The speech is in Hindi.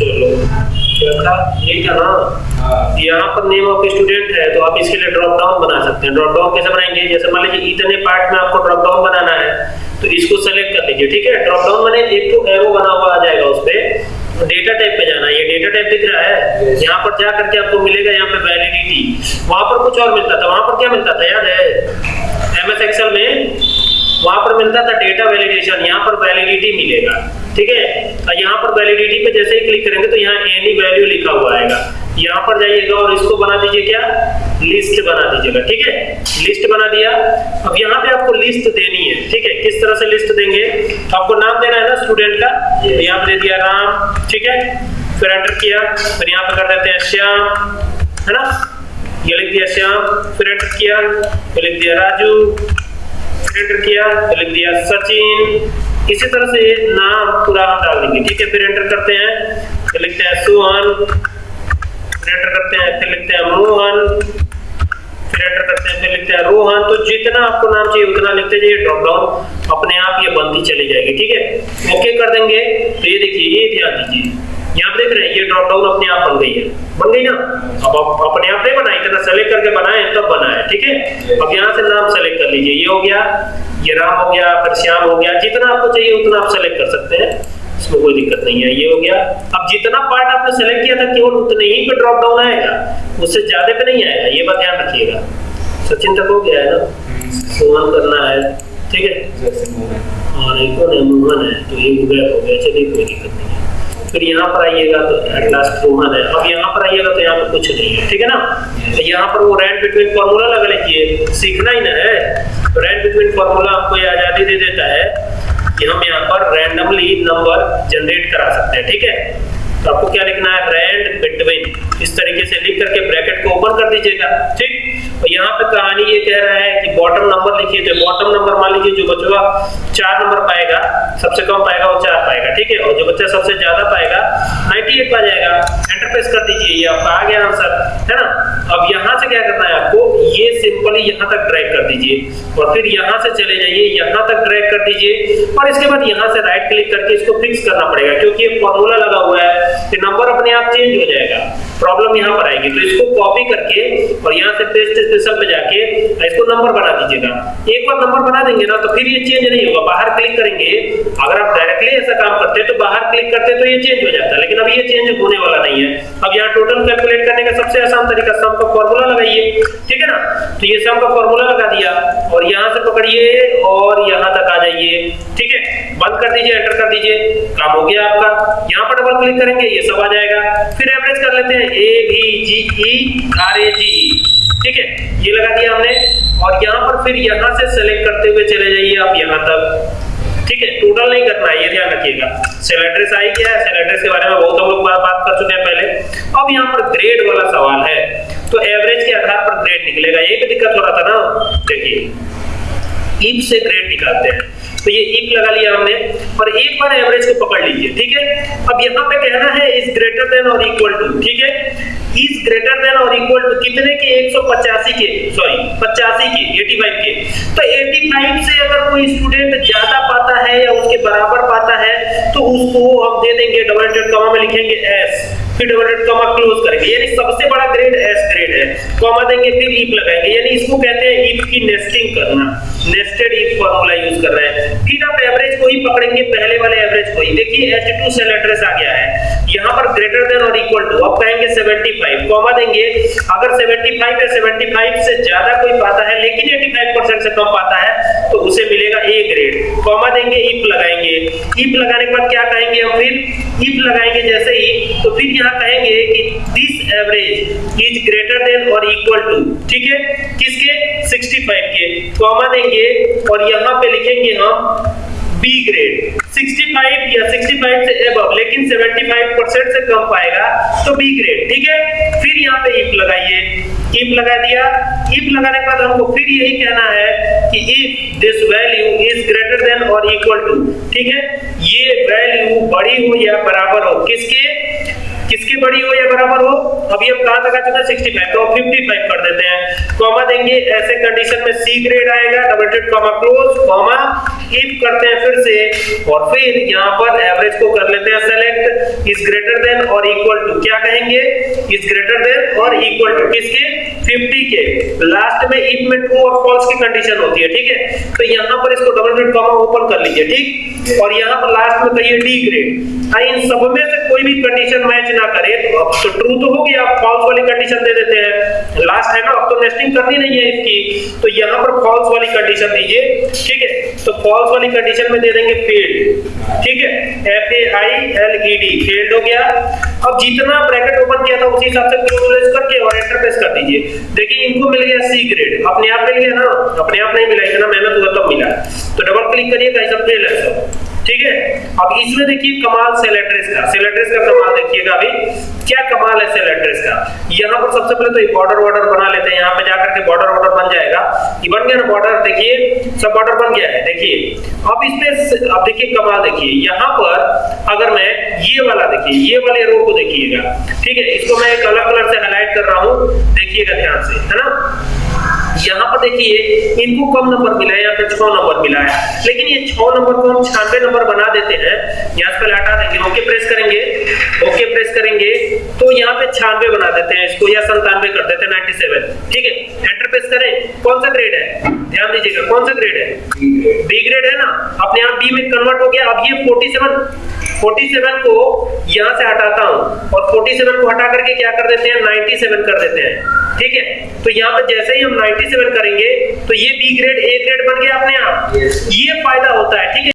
क्या ये था ना? हाँ। यहाँ पर नेम ऑफ़ स्टूडेंट है तो आप इसके लिए ड्रॉप डाउन बना सकते हैं। ड्रॉप डाउन कैसे बनाएँगे? जैसे मान लीजिए इतने पार्ट में आपको ड्रॉप डाउन बनाना है तो इसको सेलेक्ट कर लीजिए ठीक है? ड्रॉप डाउन बने एक तो एरो बना हुआ आ जाएगा उस पर डेटा टाइप पे जाना है। ये डेटा टाइप दिख रहा है. यहाँ पर जा करके आपको मिलेगा यहाँ पे वैलिडिटी वहाँ पर कुछ और मिलता था। वहाँ पर क्या मिलता था? याद है? एम एस एक्सएल में डेटा वैलिडेशन यहाँ पर वैलिडिटी मिलेगा ठीक है? और यहाँ पर वैलिडिटी पे जैसे ही क्लिक करेंगे तो यहाँ एनी वैल्यू लिखा हुआ आएगा। यहाँ पर जाइएगा और इसको बना दीजिए क्या? लिस्ट बना दीजिएगा ठीक है? लिस्ट बना दिया। अब यहाँ पे आपको लिस्ट देनी है ठीक है? किस तरह से लिस्ट देंगे? आपको नाम देना है ना स्टूडेंट का? यहाँ दे दिया राम ठीक है? फिर एंटर किया फिर यहाँ पे कर देते हैं श्याम है ना? ये लिख दिया श्याम फिर एंटर किया फिर लिख दिया राजू एंटर किया फिर लिख दिया सचिन। इसी तरह से नाम पूरा हम डाल देंगे, ठीक है? फिर एंटर करते हैं। फिर लिखते हैं सुहन फिर एंटर करते हैं, फिर लिखते हैं मोहन। फिर एंटर करते हैं, फिर लिखते हैं रोहन। तो जितना आपको नाम चाहिए, उतना लिखते जाइए ड्रॉप डाउन अपने आप ये बनती चली जाएगी, ठीक है? ओके कर देंगे। तो ये देखिए, ये ध्यान दीजिए। यहाँ पे देख रहे हैं ये ड्रॉप डाउन अपने आप बन गई है। बन गई ना? अब आप अपने आप नहीं बनाए इतना सेलेक्ट करके बनाए तब बना है ठीक है? अब यहाँ से नाम सेलेक्ट कर लीजिए। ये हो गया ये राम हो गया फिर श्याम हो गया जितना आपको चाहिए उतना आप सेलेक्ट कर सकते हैं। इसमें कोई दिक्कत नहीं है ये हो गया। अब जितना पार्ट आपने सेलेक्ट किया था केवल उतने ही पे ड्रॉप डाउन आएगा। उससे ज़्यादा पे नहीं आएगा ये बात ध्यान रखिएगा। सचिन तक हो गया है ना? सुमन करना है ठीक है? और एक और मोहन है तो ये गैप हो गया चलिए कोई दिक्कत नहीं है। फिर यहाँ पर आइएगा तो एट लास्ट रोहन है। अब यहाँ पर आइएगा तो यहाँ पर कुछ नहीं है, ठीक है ना? तो यहाँ पर वो रैंड बिटवीन फॉर्मूला लगा लीजिए सीखना ही ना है। रैंड बिटवीन फॉर्मूला आपको ये आज़ादी दे देता है कि हम यहाँ पर रैंडमली नंबर जनरेट करा सकते हैं, ठीक है? तो आपको क्या लिखना है? रैंड बिटवीन इस तरीके से लिख करके ब्रैकेट को ओपन कर दीजिएगा, ठीक? और यहाँ पे कहानी ये कह रहा है कि बॉटम नंबर लिखिए तो बॉटम नंबर मान लीजिए जो बचवा चार नंबर पाएगा, सबसे कम पाएगा वो चार पाएगा, ठीक है? और जो बच्चा सबसे ज़्यादा पाएगा 98 पा जाएगा। एंटर प्रेस कर दीजिए, ये आपका आ गया आंसर है ना? अब यहाँ से क्या करना है आपको? ये सिंपली यहाँ तक ड्रैग कर दीजिए। और फिर यहाँ से चले जाइए, यहाँ तक ड्रैग कर दीजिए। और इसके बाद यहाँ से राइट क्लिक करके इसको फिक्स करना पड़ेगा, क्योंकि ये फॉर्मूला लगा हुआ है। कि नंबर अपने आप चेंज हो जाएगा। प्रॉब्लम यहाँ पर आएगी। तो इसको कॉपी करके और यहाँ से पेस्ट स्पेशल पे जाके इसको नंबर बना दीजिएगा। एक बार नंबर बना देंगे ना तो फिर ये चेंज नहीं होगा। बाहर क्लिक करेंगे, अगर आप डायरेक्टली ऐसा काम करते तो बाहर क्लिक करते तो ये चेंज हो जाता लेकिन अब ये चेंज होने वाला नहीं है। अब यहाँ टोटल कैलकुलेट करने का सबसे आसान तरीका सम का फॉर्मूला लगाइए। ठीक है ना? तो ये सम का फॉर्मूला लगा दिया और यहाँ से पकड़िए और यहाँ तक जाइए ठीक है? बंद कर दीजिए, एंटर कर दीजिए। काम हो गया आपका। यहाँ पर डबल क्लिक करेंगे, ये सब आ जाएगा। फिर एवरेज कर लेते हैं। A B ji E R A जी ठीक है? ये लगा दिया हमने। और यहाँ पर फिर यहाँ से सेलेक्ट करते हुए चले जाइए आप यहाँ तक। ठीक है? टोटल नहीं करना है ये ध्यान रखिएगा। सेल एड्रेस आई क्या है। सेल एड्रेस के बारे में बहुत हम लोग बात कर चुके हैं पहले। अब यहाँ पर ग्रेड वाला सवाल है। तो एवरेज के आधार पर ग्रेड निकलेगा। यही तो दिक्कत हो रहा था ना? देखिए। इफ़ से ग्रेड निकालते हैं। तो ये इफ़ लगा लिया हमने, और एक बार एवरेज को पकड़ लीजिए, ठीक है? अब यहाँ पे कहना है इज़ ग्रेटर देन और इक्वल टू ठीक है? इज़ ग्रेटर देन और इक्वल टू कितने के? 185 के सॉरी 85 के 85 के। तो 85 से अगर कोई स्टूडेंट ज़्यादा पाता है या उसके बराबर पाता है तो उसको हम दे देंगे डबल इंटेड कॉमा में लिखेंगे S double inverted comma close करेंगे। यानी सबसे बड़ा ग्रेड एस ग्रेड है। कॉमा देंगे फिर इफ़ लगाएँगे। यानी इसको कहते हैं इफ़ की नेस्टिंग करना। नेस्टेड इफ़ फार्मूला यूज़ कर रहे हैं। फिर आप एवरेज को ही पकड़ेंगे, पहले वाले एवरेज को ही। देखिए H2 सेल एड्रेस आ गया है। यहाँ पर ग्रेटर देन और इक्वल टू अब कहेंगे 75 कॉमा देंगे, अगर 75 या 75 से ज़्यादा कोई पाता है, लेकिन 85% से कम पाता है तो उसे मिलेगा ए ग्रेड कॉमा देंगे इफ़ लगाएँगे. इफ़ लगाने के बाद क्या कहेंगे हम फिर? इफ़ लगाएँगे जैसे ही तो फिर यहाँ कहेंगे कि this average is greater than और इक्वल टू ठीक है? किसके? 65 के. कॉमा देंगे, और यहाँ पे लिखेंगे हम बी ग्रेड 65 या 65 से एबव लेकिन 75 परसेंट से कम पाएगा तो बी ग्रेड ठीक है? फिर यहाँ पे इफ़ लगाइए। इफ़ लगा दिया। इफ़ लगाने के बाद हमको फिर यही कहना है कि if this value is greater than और इक्वल टू ठीक है? ये वैल्यू बड़ी हो या बराबर हो, किसके? किसकी बड़ी हो या बराबर हो अभी हम कहाँ आ चुके हैं? 65 तो 55 कर देते हैं। कॉमा देंगे, ऐसे कंडीशन में सी ग्रेड आएगा double dot comma close comma if करते हैं फिर से। और फिर यहाँ पर एवरेज को कर लेते हैं सेलेक्ट इज़ ग्रेटर देन और इक्वल टू क्या कहेंगे? इज़ ग्रेटर देन और इक्वल टू किसके? 50 के। लास्ट में इफ़ में ट्रू और फॉल्स की कंडीशन होती है, ठीक है? तो यहाँ पर इसको डबल ब्रैकेट कॉमा ओपन कर लीजिए, ठीक? और यहाँ पर लास्ट में कहिए डी ग्रेड आई इन सब में से कोई भी कंडीशन मैच ना करे तो अब तो ट्रू तो होगी, आप फॉल्स वाली कंडीशन दे देते हैं। लास्ट है ना, अब तो नेस्टिंग करनी नहीं है इसकी। तो यहाँ पर फॉल्स वाली कंडीशन दीजिए, ठीक है? तो फॉल्स वाली कंडीशन में दे देंगे फेल्ड ठीक है? F A I L E D failed हो गया। अब जितना ब्रैकेट ओपन किया था उसी हिसाब से क्लोज करके और एंटर प्रेस कर दीजिए। देखिए, इनको मिल गया सी ग्रेड अपने आप मिल गया ना? अपने आप नहीं मिला, इतना मेहनत हुआ तब मिला। तो डबल क्लिक करिए गाइस अब फेल है सब। ठीक है? अब इसमें देखिए कमाल सेल एड्रेस का सेल एड्रेस का कमाल देखिएगा अभी। क्या कमाल है सेल एड्रेस का? यहाँ पर सबसे पहले तो बॉर्डर वॉर्डर बना लेते हैं। यहाँ पे जाकर के बॉर्डर वॉर्डर बन जाएगा। ये बन गया ना बॉर्डर देखिए, सब बॉर्डर बन गया है। देखिए, अब इसमें अब देखिए कमाल देखिए। यहाँ पर अगर मैं ये वाला देखिए, ये वाले रो को देखिएगा। ठीक है, इसको मैं एक अलग कलर से हाईलाइट कर रहा हूँ। देखिएगा ध्यान से, है ना? यहाँ पर देखिए, इनको कम नंबर मिला है यहाँ पे छह नंबर मिला है? लेकिन ये छह नंबर को हम छियानवे नंबर बना देते हैं। यहाँ पहले हटा देंगे। ओके प्रेस करेंगे। ओके प्रेस करेंगे। तो यहाँ पे छियानवे बना देते हैं इसको, या संतानवे कर देते हैं नाइनटी ठीक है? एंटर प्रेस करें। कौन सा ग्रेड है? ध्यान दीजिएगा, कौन सा ग्रेड है? बी ग्रेड है ना? अपने आप बी में कन्वर्ट हो गया। अब ये फोर्टी सेवन 47 को यहाँ से हटाता हूँ। और 47 को हटा करके क्या कर देते हैं? 97 कर देते हैं। ठीक है? तो यहाँ पर जैसे ही हम 97 करेंगे तो ये बी ग्रेड ए ग्रेड बन गया अपने आप। ये फ़ायदा होता है ठीक है?